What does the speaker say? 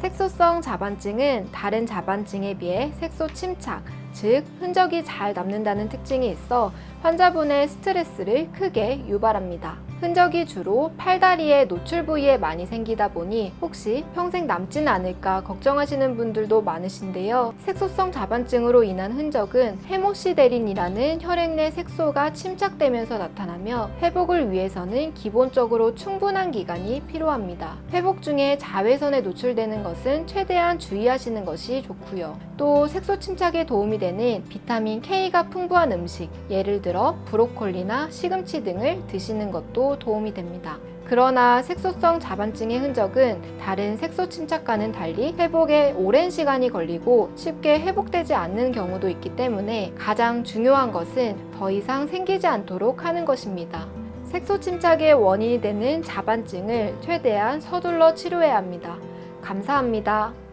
색소성 자반증은 다른 자반증에 비해 색소 침착, 즉 흔적이 잘 남는다는 특징이 있어 환자분의 스트레스를 크게 유발합니다. 흔적이 주로 팔다리의 노출 부위에 많이 생기다 보니 혹시 평생 남지는 않을까 걱정하시는 분들도 많으신데요. 색소성 자반증으로 인한 흔적은 헤모시데린이라는 혈액 내 색소가 침착되면서 나타나며 회복을 위해서는 기본적으로 충분한 기간이 필요합니다. 회복 중에 자외선에 노출되는 것은 최대한 주의하시는 것이 좋고요. 또 색소 침착에 도움이 되는 비타민 K가 풍부한 음식, 예를 들어 브로콜리나 시금치 등을 드시는 것도 도움이 됩니다. 그러나 색소성 자반증의 흔적은 다른 색소 침착과는 달리 회복에 오랜 시간이 걸리고 쉽게 회복되지 않는 경우도 있기 때문에 가장 중요한 것은 더 이상 생기지 않도록 하는 것입니다. 색소 침착의 원인이 되는 자반증을 최대한 서둘러 치료해야 합니다. 감사합니다.